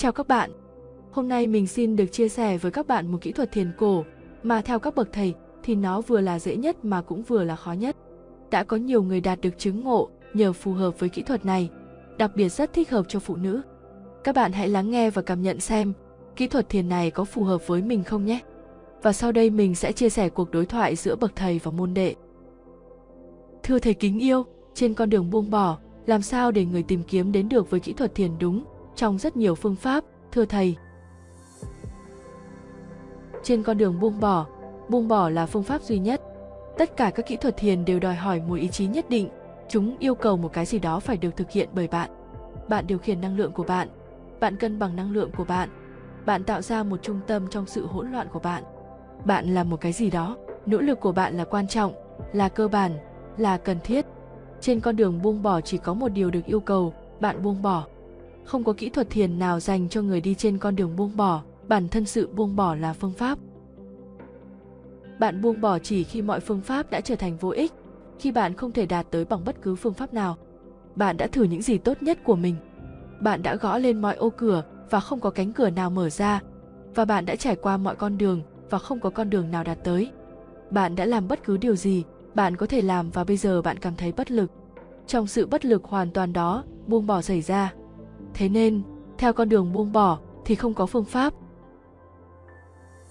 Chào các bạn. Hôm nay mình xin được chia sẻ với các bạn một kỹ thuật thiền cổ mà theo các bậc thầy thì nó vừa là dễ nhất mà cũng vừa là khó nhất. Đã có nhiều người đạt được chứng ngộ nhờ phù hợp với kỹ thuật này, đặc biệt rất thích hợp cho phụ nữ. Các bạn hãy lắng nghe và cảm nhận xem kỹ thuật thiền này có phù hợp với mình không nhé. Và sau đây mình sẽ chia sẻ cuộc đối thoại giữa bậc thầy và môn đệ. Thưa thầy kính yêu, trên con đường buông bỏ, làm sao để người tìm kiếm đến được với kỹ thuật thiền đúng trong rất nhiều phương pháp, thưa thầy. Trên con đường buông bỏ, buông bỏ là phương pháp duy nhất. Tất cả các kỹ thuật thiền đều đòi hỏi một ý chí nhất định, chúng yêu cầu một cái gì đó phải được thực hiện bởi bạn. Bạn điều khiển năng lượng của bạn, bạn cân bằng năng lượng của bạn, bạn tạo ra một trung tâm trong sự hỗn loạn của bạn. Bạn là một cái gì đó, nỗ lực của bạn là quan trọng, là cơ bản, là cần thiết. Trên con đường buông bỏ chỉ có một điều được yêu cầu, bạn buông bỏ. Không có kỹ thuật thiền nào dành cho người đi trên con đường buông bỏ, bản thân sự buông bỏ là phương pháp. Bạn buông bỏ chỉ khi mọi phương pháp đã trở thành vô ích, khi bạn không thể đạt tới bằng bất cứ phương pháp nào. Bạn đã thử những gì tốt nhất của mình. Bạn đã gõ lên mọi ô cửa và không có cánh cửa nào mở ra, và bạn đã trải qua mọi con đường và không có con đường nào đạt tới. Bạn đã làm bất cứ điều gì bạn có thể làm và bây giờ bạn cảm thấy bất lực. Trong sự bất lực hoàn toàn đó, buông bỏ xảy ra. Thế nên, theo con đường buông bỏ thì không có phương pháp.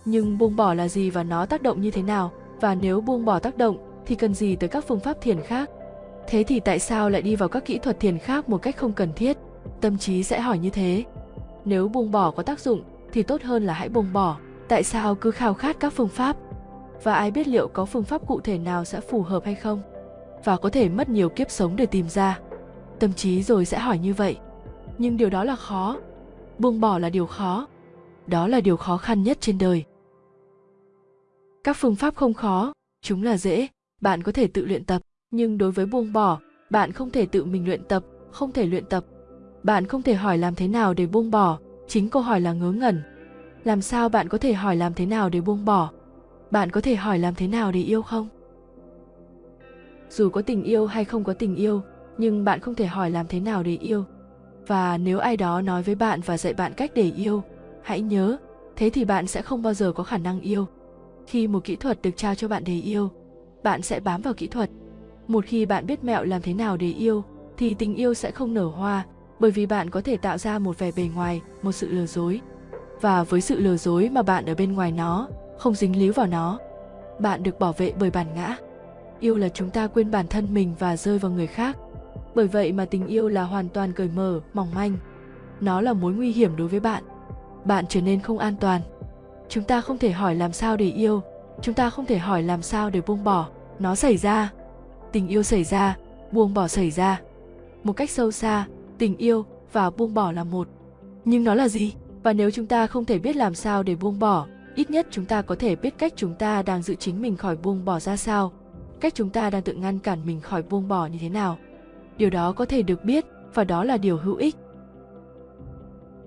Nhưng buông bỏ là gì và nó tác động như thế nào? Và nếu buông bỏ tác động thì cần gì tới các phương pháp thiền khác? Thế thì tại sao lại đi vào các kỹ thuật thiền khác một cách không cần thiết? Tâm trí sẽ hỏi như thế. Nếu buông bỏ có tác dụng thì tốt hơn là hãy buông bỏ. Tại sao cứ khao khát các phương pháp? Và ai biết liệu có phương pháp cụ thể nào sẽ phù hợp hay không? Và có thể mất nhiều kiếp sống để tìm ra. Tâm trí rồi sẽ hỏi như vậy. Nhưng điều đó là khó. Buông bỏ là điều khó. Đó là điều khó khăn nhất trên đời. Các phương pháp không khó, chúng là dễ, bạn có thể tự luyện tập, nhưng đối với buông bỏ, bạn không thể tự mình luyện tập, không thể luyện tập. Bạn không thể hỏi làm thế nào để buông bỏ, chính câu hỏi là ngớ ngẩn. Làm sao bạn có thể hỏi làm thế nào để buông bỏ? Bạn có thể hỏi làm thế nào để yêu không? Dù có tình yêu hay không có tình yêu, nhưng bạn không thể hỏi làm thế nào để yêu. Và nếu ai đó nói với bạn và dạy bạn cách để yêu, hãy nhớ, thế thì bạn sẽ không bao giờ có khả năng yêu. Khi một kỹ thuật được trao cho bạn để yêu bạn sẽ bám vào kỹ thuật. Một khi bạn biết mẹo làm thế nào để yêu thì tình yêu sẽ không nở hoa bởi vì bạn có thể tạo ra một vẻ bề ngoài một sự lừa dối. Và với sự lừa dối mà bạn ở bên ngoài nó không dính líu vào nó bạn được bảo vệ bởi bản ngã. Yêu là chúng ta quên bản thân mình và rơi vào người khác bởi vậy mà tình yêu là hoàn toàn cởi mở, mỏng manh. Nó là mối nguy hiểm đối với bạn. Bạn trở nên không an toàn. Chúng ta không thể hỏi làm sao để yêu. Chúng ta không thể hỏi làm sao để buông bỏ. Nó xảy ra. Tình yêu xảy ra. Buông bỏ xảy ra. Một cách sâu xa, tình yêu và buông bỏ là một. Nhưng nó là gì? Và nếu chúng ta không thể biết làm sao để buông bỏ, ít nhất chúng ta có thể biết cách chúng ta đang giữ chính mình khỏi buông bỏ ra sao. Cách chúng ta đang tự ngăn cản mình khỏi buông bỏ như thế nào điều đó có thể được biết, và đó là điều hữu ích.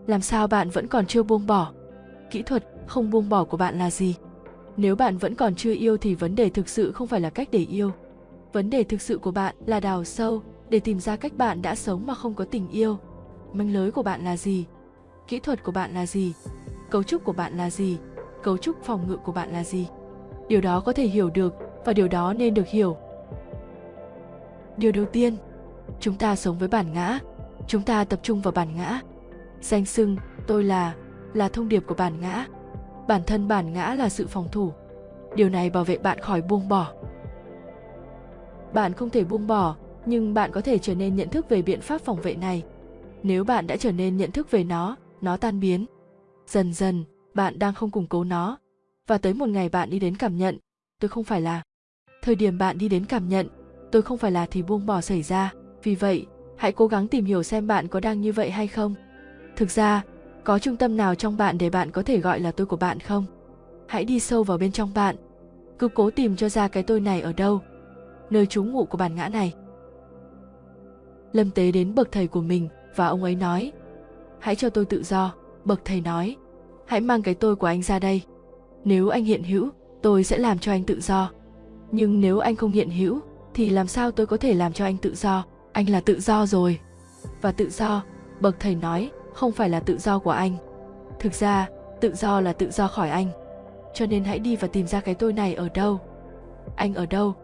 Làm sao bạn vẫn còn chưa buông bỏ? Kỹ thuật không buông bỏ của bạn là gì? Nếu bạn vẫn còn chưa yêu thì vấn đề thực sự không phải là cách để yêu. Vấn đề thực sự của bạn là đào sâu để tìm ra cách bạn đã sống mà không có tình yêu. Manh lưới của bạn là gì? Kỹ thuật của bạn là gì? Cấu trúc của bạn là gì? Cấu trúc phòng ngự của bạn là gì? Điều đó có thể hiểu được, và điều đó nên được hiểu. Điều đầu tiên chúng ta sống với bản ngã. Chúng ta tập trung vào bản ngã. Danh xưng tôi là là thông điệp của bản ngã. Bản thân bản ngã là sự phòng thủ. Điều này bảo vệ bạn khỏi buông bỏ. Bạn không thể buông bỏ, nhưng bạn có thể trở nên nhận thức về biện pháp phòng vệ này. Nếu bạn đã trở nên nhận thức về nó nó tan biến. Dần dần, bạn đang không củng cố nó. Và tới một ngày bạn đi đến cảm nhận, tôi không phải là. Thời điểm bạn đi đến cảm nhận, tôi không phải là thì buông bỏ xảy ra vì vậy, hãy cố gắng tìm hiểu xem bạn có đang như vậy hay không. Thực ra, có trung tâm nào trong bạn để bạn có thể gọi là tôi của bạn không? Hãy đi sâu vào bên trong bạn. Cứ cố tìm cho ra cái tôi này ở đâu? Nơi trú ngụ của bản ngã này. Lâm tế đến bậc thầy của mình và ông ấy nói, hãy cho tôi tự do. Bậc thầy nói, hãy mang cái tôi của anh ra đây. Nếu anh hiện hữu, tôi sẽ làm cho anh tự do. Nhưng nếu anh không hiện hữu, thì làm sao tôi có thể làm cho anh tự do? Anh là tự do rồi. Và tự do, bậc thầy nói, không phải là tự do của anh. Thực ra, tự do là tự do khỏi anh. Cho nên hãy đi và tìm ra cái tôi này ở đâu? Anh ở đâu?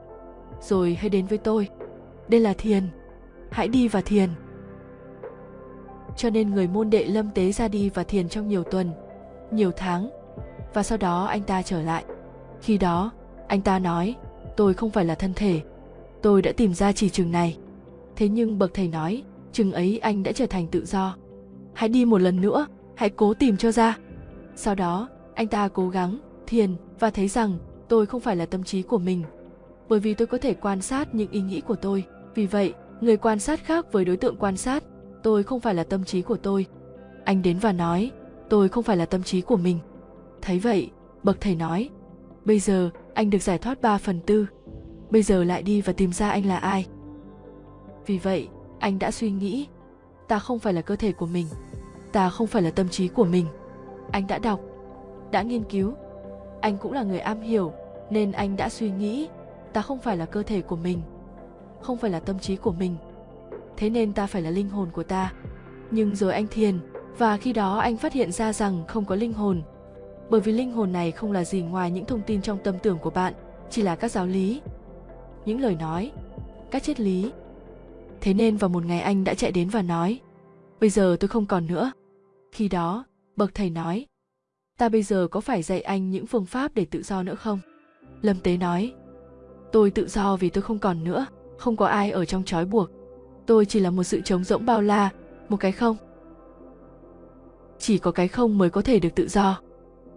Rồi hãy đến với tôi. Đây là thiền. Hãy đi và thiền. Cho nên người môn đệ lâm tế ra đi và thiền trong nhiều tuần, nhiều tháng. Và sau đó anh ta trở lại. Khi đó, anh ta nói, tôi không phải là thân thể. Tôi đã tìm ra chỉ trường này thế nhưng bậc thầy nói, chừng ấy anh đã trở thành tự do. Hãy đi một lần nữa, hãy cố tìm cho ra. Sau đó, anh ta cố gắng, thiền và thấy rằng tôi không phải là tâm trí của mình, bởi vì tôi có thể quan sát những ý nghĩ của tôi. Vì vậy, người quan sát khác với đối tượng quan sát, tôi không phải là tâm trí của tôi. Anh đến và nói, tôi không phải là tâm trí của mình. Thấy vậy, bậc thầy nói, bây giờ anh được giải thoát 3 phần tư. Bây giờ lại đi và tìm ra anh là ai? Vì vậy, anh đã suy nghĩ, ta không phải là cơ thể của mình, ta không phải là tâm trí của mình. Anh đã đọc, đã nghiên cứu, anh cũng là người am hiểu, nên anh đã suy nghĩ, ta không phải là cơ thể của mình, không phải là tâm trí của mình. Thế nên ta phải là linh hồn của ta. Nhưng rồi anh thiền, và khi đó anh phát hiện ra rằng không có linh hồn. Bởi vì linh hồn này không là gì ngoài những thông tin trong tâm tưởng của bạn, chỉ là các giáo lý. Những lời nói, các triết lý thế nên vào một ngày anh đã chạy đến và nói, bây giờ tôi không còn nữa. Khi đó, bậc thầy nói, ta bây giờ có phải dạy anh những phương pháp để tự do nữa không? Lâm tế nói, tôi tự do vì tôi không còn nữa, không có ai ở trong trói buộc. Tôi chỉ là một sự trống rỗng bao la, một cái không. Chỉ có cái không mới có thể được tự do.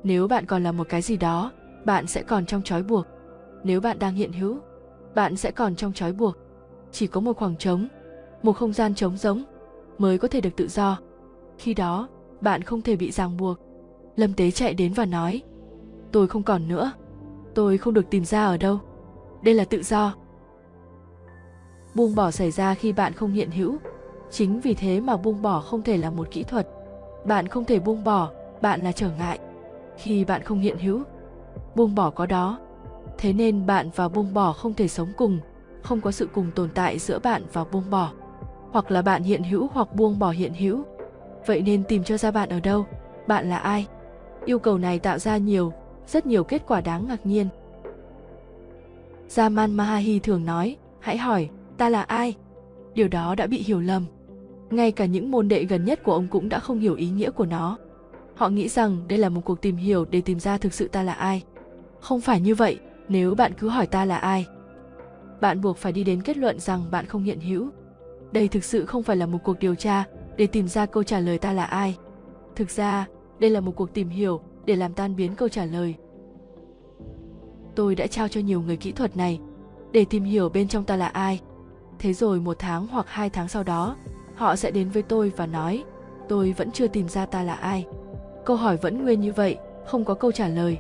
Nếu bạn còn là một cái gì đó, bạn sẽ còn trong trói buộc. Nếu bạn đang hiện hữu, bạn sẽ còn trong trói buộc chỉ có một khoảng trống, một không gian trống rỗng mới có thể được tự do. Khi đó, bạn không thể bị ràng buộc. Lâm tế chạy đến và nói, tôi không còn nữa. Tôi không được tìm ra ở đâu. Đây là tự do. Buông bỏ xảy ra khi bạn không hiện hữu. Chính vì thế mà buông bỏ không thể là một kỹ thuật. Bạn không thể buông bỏ, bạn là trở ngại. Khi bạn không hiện hữu, buông bỏ có đó. Thế nên bạn và buông bỏ không thể sống cùng không có sự cùng tồn tại giữa bạn và buông bỏ, hoặc là bạn hiện hữu hoặc buông bỏ hiện hữu. Vậy nên tìm cho ra bạn ở đâu, bạn là ai? Yêu cầu này tạo ra nhiều, rất nhiều kết quả đáng ngạc nhiên. Jaman Mahahi thường nói, hãy hỏi, ta là ai? Điều đó đã bị hiểu lầm. Ngay cả những môn đệ gần nhất của ông cũng đã không hiểu ý nghĩa của nó. Họ nghĩ rằng đây là một cuộc tìm hiểu để tìm ra thực sự ta là ai. Không phải như vậy, nếu bạn cứ hỏi ta là ai bạn buộc phải đi đến kết luận rằng bạn không hiện hữu. Đây thực sự không phải là một cuộc điều tra để tìm ra câu trả lời ta là ai. Thực ra, đây là một cuộc tìm hiểu để làm tan biến câu trả lời. Tôi đã trao cho nhiều người kỹ thuật này để tìm hiểu bên trong ta là ai. Thế rồi một tháng hoặc hai tháng sau đó, họ sẽ đến với tôi và nói, tôi vẫn chưa tìm ra ta là ai. Câu hỏi vẫn nguyên như vậy, không có câu trả lời.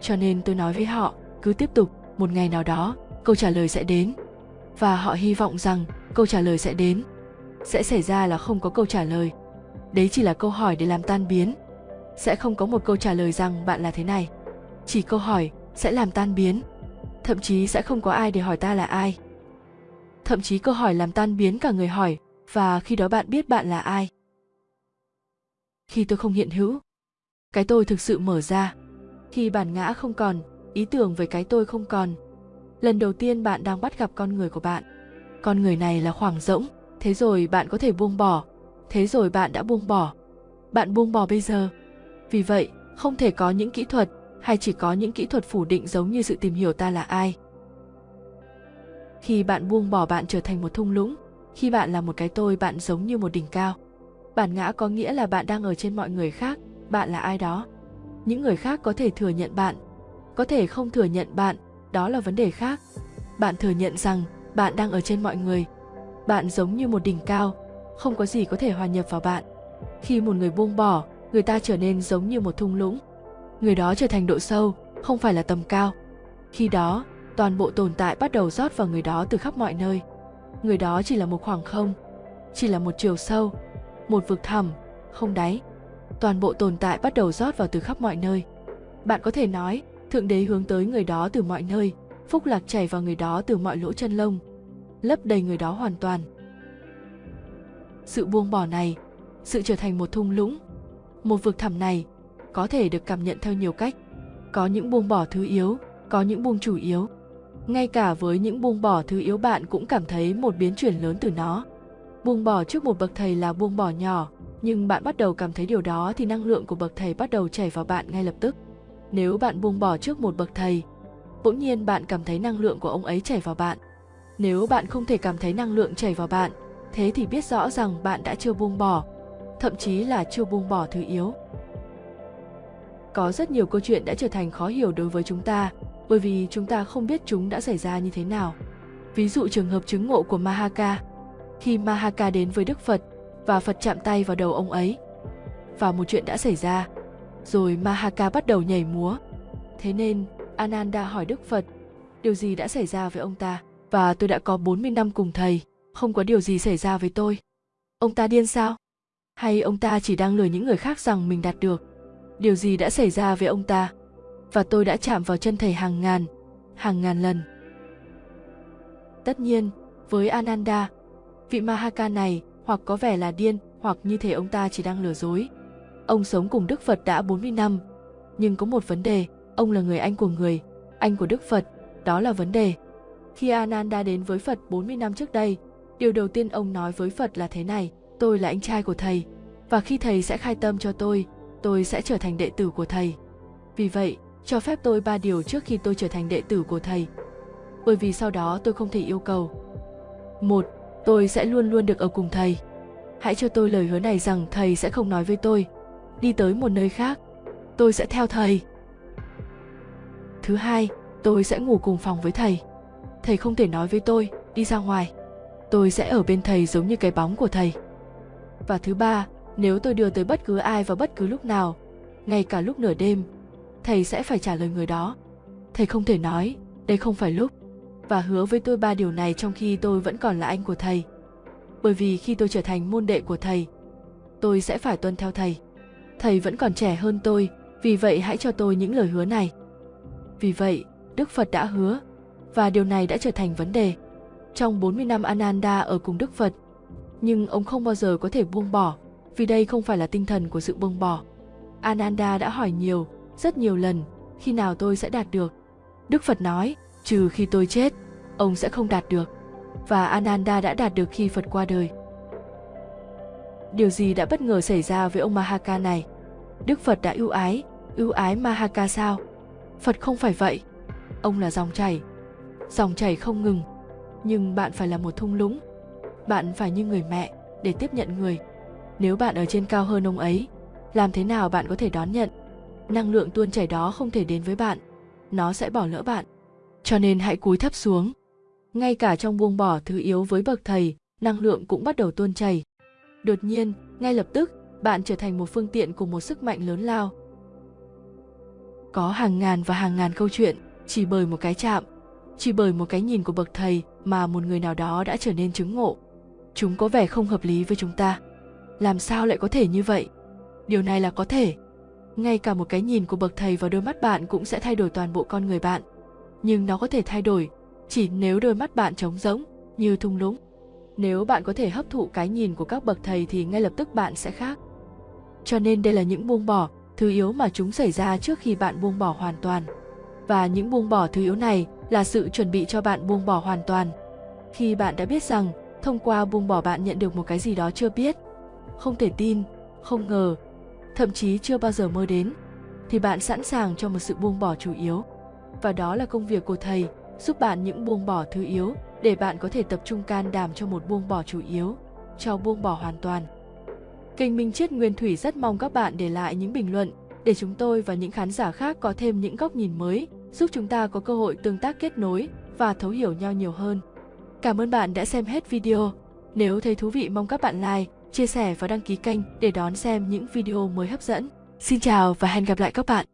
Cho nên tôi nói với họ, cứ tiếp tục, một ngày nào đó câu trả lời sẽ đến. Và họ hy vọng rằng câu trả lời sẽ đến. Sẽ xảy ra là không có câu trả lời. Đấy chỉ là câu hỏi để làm tan biến. Sẽ không có một câu trả lời rằng bạn là thế này. Chỉ câu hỏi sẽ làm tan biến. Thậm chí sẽ không có ai để hỏi ta là ai. Thậm chí câu hỏi làm tan biến cả người hỏi, và khi đó bạn biết bạn là ai. Khi tôi không hiện hữu, cái tôi thực sự mở ra. Khi bản ngã không còn, ý tưởng về cái tôi không còn lần đầu tiên bạn đang bắt gặp con người của bạn. Con người này là khoảng rỗng, thế rồi bạn có thể buông bỏ. Thế rồi bạn đã buông bỏ. Bạn buông bỏ bây giờ. Vì vậy, không thể có những kỹ thuật, hay chỉ có những kỹ thuật phủ định giống như sự tìm hiểu ta là ai. Khi bạn buông bỏ bạn trở thành một thung lũng, khi bạn là một cái tôi bạn giống như một đỉnh cao. Bản ngã có nghĩa là bạn đang ở trên mọi người khác, bạn là ai đó. Những người khác có thể thừa nhận bạn, có thể không thừa nhận bạn đó là vấn đề khác. Bạn thừa nhận rằng bạn đang ở trên mọi người. Bạn giống như một đỉnh cao, không có gì có thể hòa nhập vào bạn. Khi một người buông bỏ, người ta trở nên giống như một thung lũng. Người đó trở thành độ sâu, không phải là tầm cao. Khi đó, toàn bộ tồn tại bắt đầu rót vào người đó từ khắp mọi nơi. Người đó chỉ là một khoảng không, chỉ là một chiều sâu, một vực thẳm, không đáy. Toàn bộ tồn tại bắt đầu rót vào từ khắp mọi nơi. Bạn có thể nói thượng đế hướng tới người đó từ mọi nơi phúc lạc chảy vào người đó từ mọi lỗ chân lông lấp đầy người đó hoàn toàn sự buông bỏ này sự trở thành một thung lũng. Một vực thẳm này có thể được cảm nhận theo nhiều cách. Có những buông bỏ thứ yếu, có những buông chủ yếu. Ngay cả với những buông bỏ thứ yếu bạn cũng cảm thấy một biến chuyển lớn từ nó. Buông bỏ trước một bậc thầy là buông bỏ nhỏ, nhưng bạn bắt đầu cảm thấy điều đó thì năng lượng của bậc thầy bắt đầu chảy vào bạn ngay lập tức. Nếu bạn buông bỏ trước một bậc thầy, bỗng nhiên bạn cảm thấy năng lượng của ông ấy chảy vào bạn. Nếu bạn không thể cảm thấy năng lượng chảy vào bạn, thế thì biết rõ rằng bạn đã chưa buông bỏ, thậm chí là chưa buông bỏ thứ yếu. Có rất nhiều câu chuyện đã trở thành khó hiểu đối với chúng ta, bởi vì chúng ta không biết chúng đã xảy ra như thế nào. Ví dụ trường hợp chứng ngộ của Mahaka. Khi Mahaka đến với Đức Phật và Phật chạm tay vào đầu ông ấy, và một chuyện đã xảy ra, rồi Mahaka bắt đầu nhảy múa. Thế nên, Ananda hỏi Đức Phật, điều gì đã xảy ra với ông ta? Và tôi đã có 40 năm cùng thầy, không có điều gì xảy ra với tôi. Ông ta điên sao? Hay ông ta chỉ đang lừa những người khác rằng mình đạt được? Điều gì đã xảy ra với ông ta? Và tôi đã chạm vào chân thầy hàng ngàn, hàng ngàn lần. Tất nhiên, với Ananda, vị Mahaka này hoặc có vẻ là điên hoặc như thể ông ta chỉ đang lừa dối. Ông sống cùng Đức Phật đã 40 năm, nhưng có một vấn đề, ông là người anh của người, anh của Đức Phật, đó là vấn đề. Khi Ananda đến với Phật 40 năm trước đây, điều đầu tiên ông nói với Phật là thế này, tôi là anh trai của thầy, và khi thầy sẽ khai tâm cho tôi, tôi sẽ trở thành đệ tử của thầy. Vì vậy, cho phép tôi ba điều trước khi tôi trở thành đệ tử của thầy. Bởi vì sau đó tôi không thể yêu cầu. Một, tôi sẽ luôn luôn được ở cùng thầy. Hãy cho tôi lời hứa này rằng thầy sẽ không nói với tôi, đi tới một nơi khác, tôi sẽ theo thầy. Thứ hai, tôi sẽ ngủ cùng phòng với thầy. Thầy không thể nói với tôi, đi ra ngoài. Tôi sẽ ở bên thầy giống như cái bóng của thầy. Và thứ ba, nếu tôi đưa tới bất cứ ai vào bất cứ lúc nào, ngay cả lúc nửa đêm, thầy sẽ phải trả lời người đó. Thầy không thể nói, đây không phải lúc, và hứa với tôi ba điều này trong khi tôi vẫn còn là anh của thầy. Bởi vì khi tôi trở thành môn đệ của thầy, tôi sẽ phải tuân theo thầy. Thầy vẫn còn trẻ hơn tôi, vì vậy hãy cho tôi những lời hứa này. Vì vậy, Đức Phật đã hứa, và điều này đã trở thành vấn đề. Trong 40 năm Ananda ở cùng Đức Phật, nhưng ông không bao giờ có thể buông bỏ, vì đây không phải là tinh thần của sự buông bỏ. Ananda đã hỏi nhiều, rất nhiều lần, khi nào tôi sẽ đạt được. Đức Phật nói, trừ khi tôi chết, ông sẽ không đạt được. Và Ananda đã đạt được khi Phật qua đời. Điều gì đã bất ngờ xảy ra với ông Mahaka này? Đức Phật đã ưu ái, ưu ái Mahaka sao? Phật không phải vậy. Ông là dòng chảy. Dòng chảy không ngừng. Nhưng bạn phải là một thung lũng. Bạn phải như người mẹ để tiếp nhận người. Nếu bạn ở trên cao hơn ông ấy, làm thế nào bạn có thể đón nhận? Năng lượng tuôn chảy đó không thể đến với bạn. Nó sẽ bỏ lỡ bạn. Cho nên hãy cúi thấp xuống. Ngay cả trong buông bỏ thứ yếu với bậc thầy, năng lượng cũng bắt đầu tuôn chảy. Đột nhiên, ngay lập tức, bạn trở thành một phương tiện của một sức mạnh lớn lao. Có hàng ngàn và hàng ngàn câu chuyện, chỉ bởi một cái chạm, chỉ bởi một cái nhìn của bậc thầy mà một người nào đó đã trở nên chứng ngộ. Chúng có vẻ không hợp lý với chúng ta. Làm sao lại có thể như vậy? Điều này là có thể. Ngay cả một cái nhìn của bậc thầy vào đôi mắt bạn cũng sẽ thay đổi toàn bộ con người bạn. Nhưng nó có thể thay đổi chỉ nếu đôi mắt bạn trống rỗng, như thung lũng. Nếu bạn có thể hấp thụ cái nhìn của các bậc thầy thì ngay lập tức bạn sẽ khác. Cho nên đây là những buông bỏ, thứ yếu mà chúng xảy ra trước khi bạn buông bỏ hoàn toàn. Và những buông bỏ thứ yếu này là sự chuẩn bị cho bạn buông bỏ hoàn toàn. Khi bạn đã biết rằng thông qua buông bỏ bạn nhận được một cái gì đó chưa biết, không thể tin, không ngờ, thậm chí chưa bao giờ mơ đến, thì bạn sẵn sàng cho một sự buông bỏ chủ yếu. Và đó là công việc của thầy, giúp bạn những buông bỏ thứ yếu để bạn có thể tập trung can đảm cho một buông bỏ chủ yếu, cho buông bỏ hoàn toàn. Kênh Minh Chiết Nguyên Thủy rất mong các bạn để lại những bình luận để chúng tôi và những khán giả khác có thêm những góc nhìn mới, giúp chúng ta có cơ hội tương tác kết nối và thấu hiểu nhau nhiều hơn. Cảm ơn bạn đã xem hết video. Nếu thấy thú vị mong các bạn like, chia sẻ và đăng ký kênh để đón xem những video mới hấp dẫn. Xin chào và hẹn gặp lại các bạn.